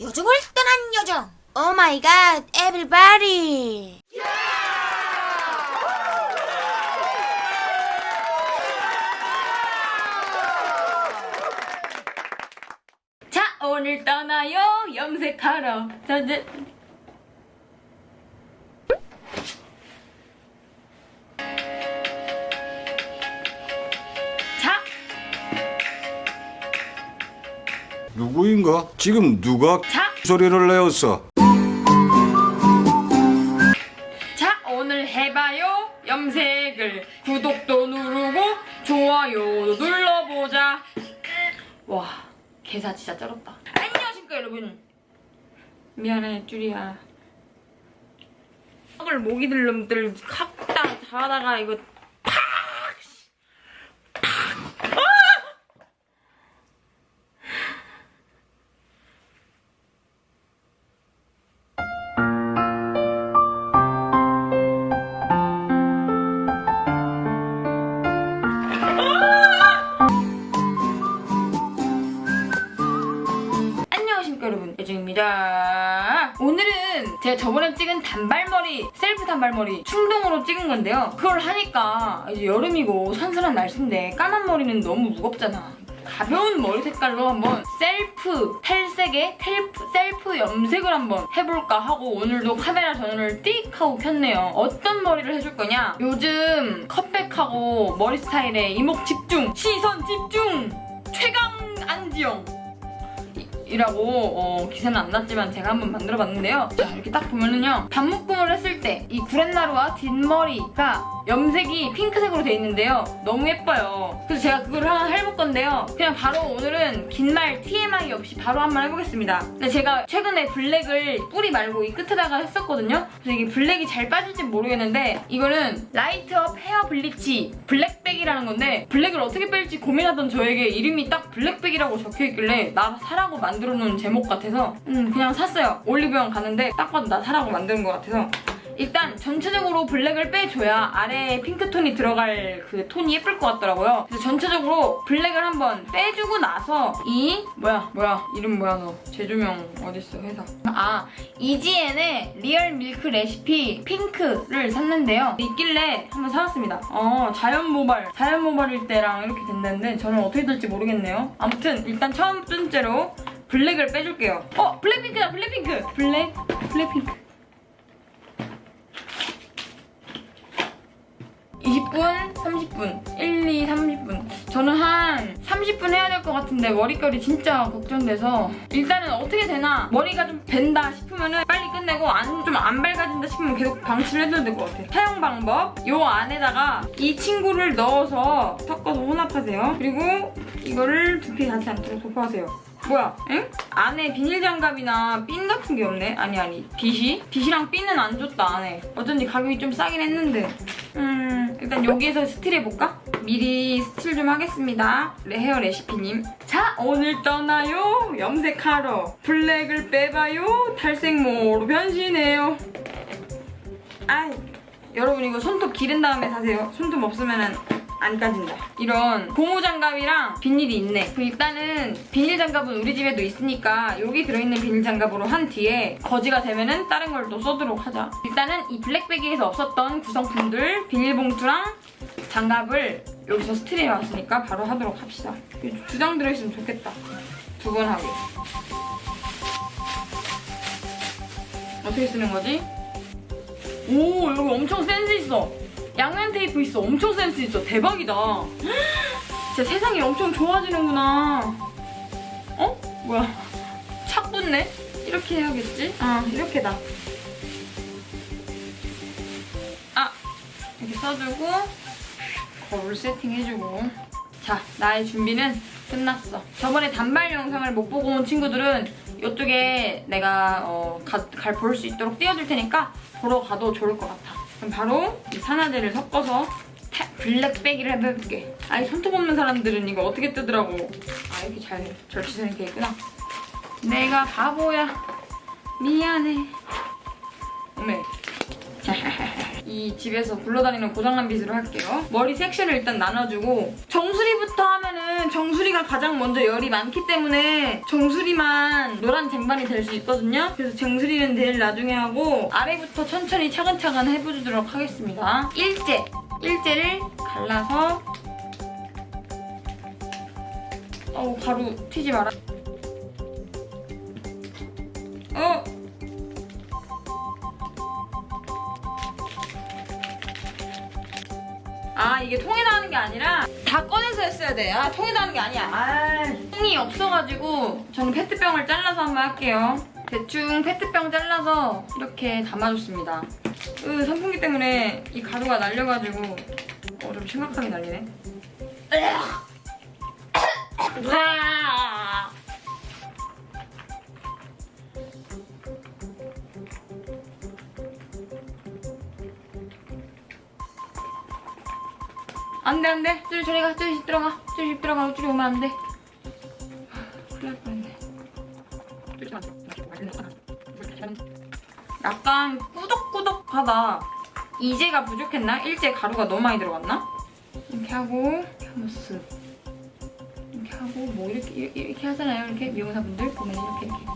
요정을 떠난 요정. 오 마이 갓, 에브리바디. 자 오늘 떠나요 염색하러 자 누구인가? 지금 누가 자, 소리를 내었어? 자 오늘 해봐요. 염색을. 구독도 누르고 좋아요도 눌러보자. 와 개사 진짜 쩔었다. 안녕하십니까 여러분. 미안해 쭈리야. 을 모기 들름들 각다 자다가 이거 오늘은 제가 저번에 찍은 단발머리 셀프 단발머리 충동으로 찍은 건데요. 그걸 하니까 이제 여름이고 선선한 날씨인데 까만 머리는 너무 무겁잖아. 가벼운 머리 색깔로 한번 셀프 탈색에 텔프, 셀프 염색을 한번 해볼까 하고 오늘도 카메라 전원을 띡 하고 켰네요. 어떤 머리를 해줄 거냐? 요즘 컴백하고 머리 스타일에 이목 집중 시선 집중 최강 안지영 이라고 어, 기사는 안 났지만 제가 한번 만들어봤는데요. 자 이렇게 딱 보면은요. 반묶음을 했을 때 이 구렛나루와 뒷머리가 염색이 핑크색으로 돼 있는데요. 너무 예뻐요. 그래서 제가 그걸 한번 해볼 건데요. 그냥 바로 오늘은 긴 말 TMI 없이 바로 한번 해보겠습니다. 근데 제가 최근에 블랙을 뿌리 말고 이 끝에다가 했었거든요. 그래서 이게 블랙이 잘 빠질지 모르겠는데 이거는 라이트업 헤어 블리치 블랙빼기라는 건데 블랙을 어떻게 뺄지 고민하던 저에게 이름이 딱 블랙빼기라고 적혀있길래 나 사라고 만들어 놓은 제목 같아서 음 그냥 샀어요. 올리브영 가는데 딱 봐도 나 사라고 만드는 것 같아서 일단 전체적으로 블랙을 빼줘야 아래에 핑크톤이 들어갈 그 톤이 예쁠 것 같더라고요. 그래서 전체적으로 블랙을 한번 빼주고 나서 이 뭐야 뭐야 이름 뭐야 너 제조명 어딨어 회사 아 이지엔의 리얼 밀크 레시피 핑크를 샀는데요. 있길래 한번 사왔습니다. 어 자연 모발 자연 모발일 때랑 이렇게 된다는데 저는 어떻게 될지 모르겠네요. 아무튼 일단 첫 번째로 블랙을 빼줄게요. 어 블랙핑크다 블랙핑크 블랙 블랙핑크 20분, 30분, 1, 2, 30분. 저는 한 30분 해야 될 것 같은데 머릿결이 진짜 걱정돼서 일단은 어떻게 되나 머리가 좀 벤다 싶으면은 빨리 끝내고 안 좀 안 밝아진다 싶으면 계속 방치를 해줘야 될 것 같아요. 사용 방법 요 안에다가 이 친구를 넣어서 섞어서 혼합하세요. 그리고 이거를 두피 닿지 않도록 도포하세요. 뭐야? 응? 안에 비닐 장갑이나 핀 같은 게 없네? 아니 아니 빗이? 빗이랑 핀은 안 줬다 안에 어쩐지 가격이 좀 싸긴 했는데 음 일단 여기에서 스틸 해볼까? 미리 스틸 좀 하겠습니다 레- 헤어 레시피님 자 오늘 떠나요 염색하러 블랙을 빼봐요 탈색모로 변신해요 아이 여러분 이거 손톱 기른 다음에 사세요 손톱 없으면은 안 까진다. 이런 고무장갑이랑 비닐이 있네. 그럼 일단은 비닐 장갑은 우리 집에도 있으니까 여기 들어있는 비닐 장갑으로 한 뒤에 거지가 되면은 다른 걸 또 써도록 하자. 일단은 이 블랙빼기에서 없었던 구성품들 비닐봉투랑 장갑을 여기서 스틸해왔으니까 바로 하도록 합시다. 두 장 들어있으면 좋겠다. 두 번 하게. 어떻게 쓰는 거지? 오 여기 엄청 센스 있어. 양면 테이프 있어. 엄청 센스 있어. 대박이다. 진짜 세상이 엄청 좋아지는구나. 어? 뭐야? 착 붙네? 이렇게 해야겠지? 아, 이렇게다. 아, 이렇게 써주고 거울 세팅해주고 자, 나의 준비는 끝났어. 저번에 단발 영상을 못 보고 온 친구들은 이쪽에 내가 어, 갈 볼 수 있도록 띄워줄 테니까 보러 가도 좋을 것 같아. 바로 이 산화제를 섞어서 타- 블랙백이를 해볼게. 아니 손톱 없는 사람들은 이거 어떻게 뜨더라고. 아 이렇게 잘 절치되는 게 있구나. 내가 바보야. 미안해. 이 집에서 굴러다니는 고장난 빗으로 할게요. 머리 섹션을 일단 나눠주고 정수리부터 하면은 정수리가 가장 먼저 열이 많기 때문에 정수리만 노란 쟁반이 될 수 있거든요. 그래서 정수리는 내일 나중에 하고 아래부터 천천히 차근차근 해보도록 하겠습니다. 일제! 일제를 갈라서 어우 가루 튀지 마라. 어! 아 이게 통에다 하는 게 아니라 다 꺼내서 했어야 돼. 아 통에다 하는 게 아니야. 아 통이 없어가지고 저는 페트병을 잘라서 한번 할게요. 대충 페트병 잘라서 이렇게 담아줬습니다. 으 선풍기 때문에 이 가루가 날려가지고 어 좀 심각하게 날리네. 으아! 안돼 안돼 쭈리 저리 가 쭈리 집 들어가 쭈리 집 들어가 쭈리 오면 안돼 큰일 날 뻔했네 약간 꾸덕꾸덕하다 이제가 부족했나? 일제 가루가 너무 많이 들어갔나? 이렇게 하고 쓱 이렇게 하고 뭐 이렇게 이렇게, 하잖아요 이렇게 미용사분들 보면 이렇게 이렇게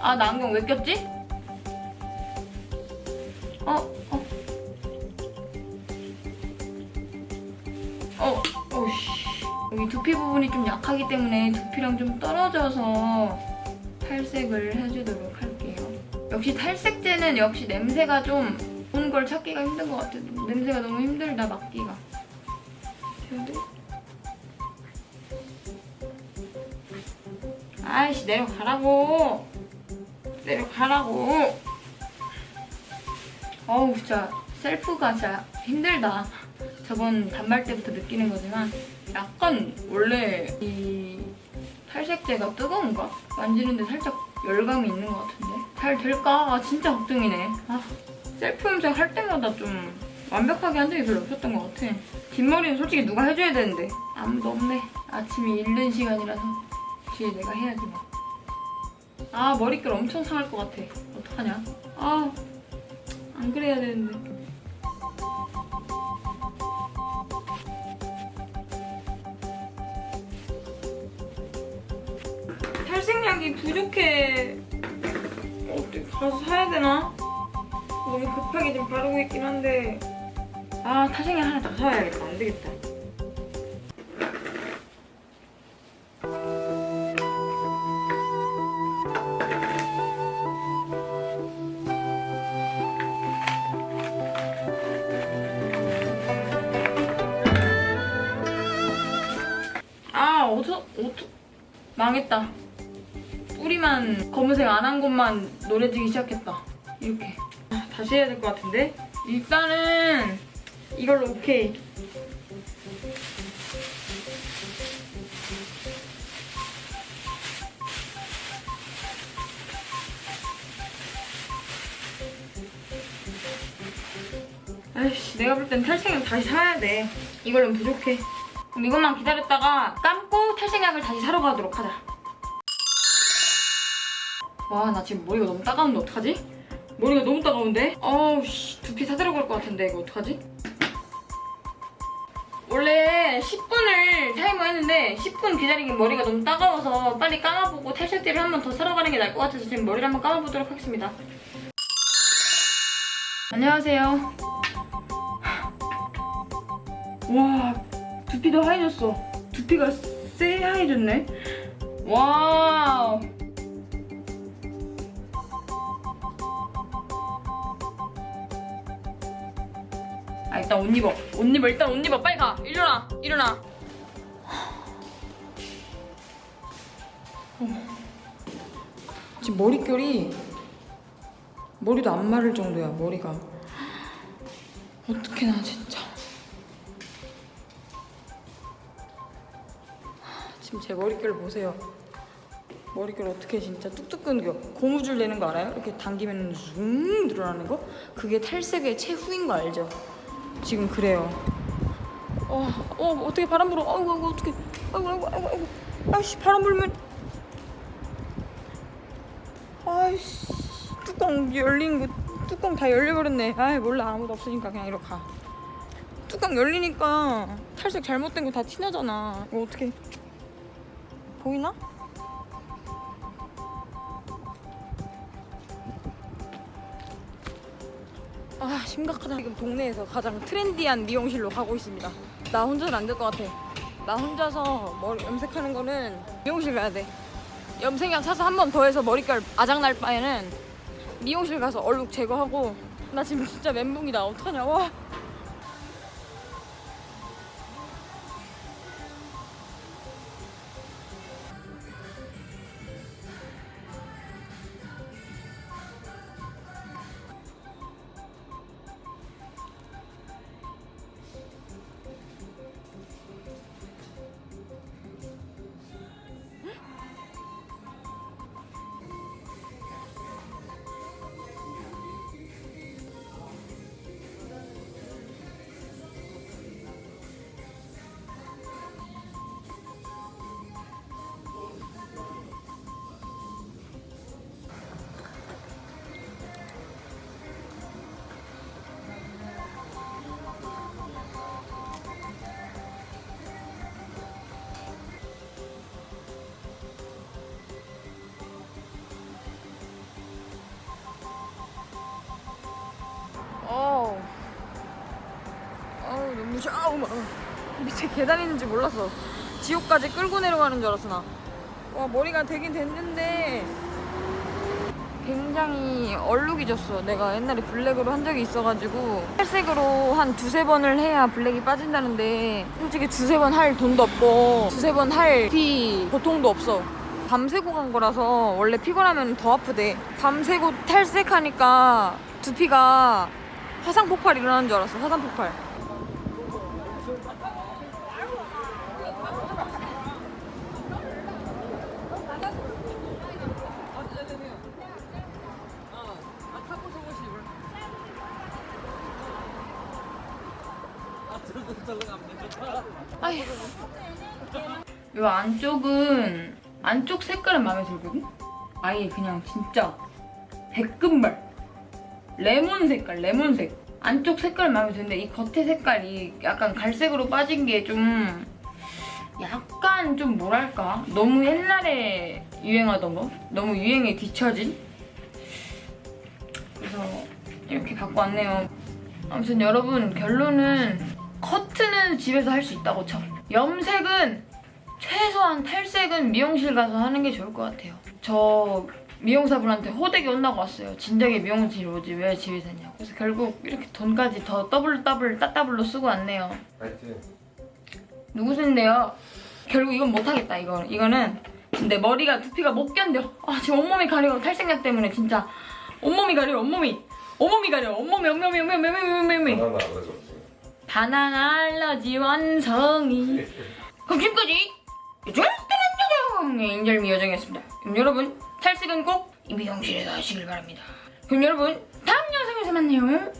아 나 안경 왜 꼈지? 어? 어? 어, 두피 부분이 좀 약하기 때문에 두피랑 좀 떨어져서 탈색을 해주도록 할게요. 역시 탈색제는 역시 냄새가 좀 좋은 걸 찾기가 힘든 것 같아요. 냄새가 너무 힘들다, 맡기가. 아이씨, 내려가라고. 내려가라고. 어우, 진짜 셀프가 진짜 힘들다. 저번 단발 때부터 느끼는 거지만 약간 원래 이 탈색제가 뜨거운가? 만지는데 살짝 열감이 있는 것 같은데? 잘 될까? 아, 진짜 걱정이네. 아, 셀프 염색 할 때마다 좀 완벽하게 한 적이 별로 없었던 것 같아. 뒷머리는 솔직히 누가 해줘야 되는데. 아무도 없네. 아침이 이른 시간이라서 뒤에 내가 해야지 뭐. 아 머릿결 엄청 상할 것 같아. 어떡하냐? 아 안 그래야 되는데 탈색약이 부족해. 어디 가서 사야 되나? 너무 급하게 지금 바르고 있긴 한데. 아, 탈색약 하나 더 사야겠다. 안 되겠다. 아, 어서, 어to 망했다. 뿌리만 검은색 안 한 것만 노래지기 시작했다. 이렇게. 아, 다시 해야 될 것 같은데? 일단은 이걸로 오케이. 아이씨, 내가 볼 땐 탈색약 다시 사야 돼. 이걸로는 부족해. 그럼 이것만 기다렸다가 감고 탈색약을 다시 사러 가도록 하자. 와, 나 지금 머리가 너무 따가운데 어떡하지? 머리가 너무 따가운데? 어우, 씨, 두피 사들어갈 것 같은데 이거 어떡하지? 원래 10분을 타이머 했는데 10분 기다리긴 머리가 너무 따가워서 빨리 감아보고 탈색제를 한 번 더 사러 가는 게 나을 것 같아서 지금 머리를 한번 감아보도록 하겠습니다. 안녕하세요. 와, 두피도 하얘졌어. 두피가 새하얘졌네. 와우. 아 일단 옷 입어. 옷 입어. 일단 옷 입어. 빨리 가. 일어나. 일어나. 지금 머릿결이 머리도 안 마를 정도야 머리가. 어떡해 나 진짜. 지금 제 머릿결 보세요. 머릿결 어떻게 진짜 뚝뚝 끊겨. 고무줄 내는 거 알아요? 이렇게 당기면 zoom 늘어나는 거? 그게 탈색의 최후인 거 알죠? 지금 그래요. 어, 어, 어떻게 바람 불어? 아이고, 아이고, 어떻게? 아이고, 아이고, 아이고, 아이고. 아이씨, 바람 불면. 아이씨, 뚜껑 열린 거 뚜껑 다 열려버렸네. 아이 몰라 아무도 없으니까 그냥 이렇게 가. 뚜껑 열리니까 탈색 잘못된 거 다 티나잖아. 이거 어떻게 보이나? 아 심각하다. 지금 동네에서 가장 트렌디한 미용실로 가고 있습니다. 나 혼자는 안 될 것 같아. 나 혼자서 머리 염색하는 거는 미용실 가야 돼. 염색약 사서 한 번 더 해서 머릿결 아작 날 바에는 미용실 가서 얼룩 제거하고 나 지금 진짜 멘붕이다. 어떡하냐. 와. 무샤 아우, 막. 밑에 계단 있는지 몰랐어. 지옥까지 끌고 내려가는 줄 알았어, 나. 와, 머리가 되긴 됐는데. 굉장히 얼룩이 졌어. 내가 옛날에 블랙으로 한 적이 있어가지고. 탈색으로 한 두세 번을 해야 블랙이 빠진다는데. 솔직히 두세 번 할 돈도 없고, 두세 번할피 보통도 없어. 밤새고 간 거라서 원래 피곤하면 더 아프대. 밤새고 탈색하니까 두피가 화상 폭발 일어나는 줄 알았어. 화상 폭발. 아휴. 요 안쪽은 안쪽 색깔은 마음에 들거든? 아예 그냥 진짜 백금발. 레몬 색깔 레몬색. 안쪽 색깔 마음에 드는데 이 겉에 색깔이 약간 갈색으로 빠진 게 좀 약간 좀 뭐랄까? 너무 옛날에 유행하던 거? 너무 유행에 뒤처진? 그래서 이렇게 갖고 왔네요. 아무튼 여러분 결론은 커 트는 집에서 할 수 있다고 쳐 염색은 최소한 탈색은 미용실 가서 하는 게 좋을 것 같아요. 저 미용사분한테 호되게 혼나고 왔어요. 진작에 미용실 오지 왜 집에서 했냐고. 그래서 결국 이렇게 돈까지 더 더블 더블 따따블로 쓰고 왔네요. 파이팅. 누구신데요? 결국 이건 못하겠다 이거 이거는 근데 머리가 두피가 못 견뎌. 아 지금 온몸이 가려 탈색약 때문에 진짜 온몸이 가려 온몸이 온몸이 가려 온몸이 온몸이 온몸이 온몸이 온몸이 안 가져. 바나나 알러지 완성이. 그럼 지금까지 요정의 인절미 요정이었습니다. 그럼 여러분 탈색은 꼭 이 미용실에서 하시길 바랍니다. 그럼 여러분 다음 영상에서 만나요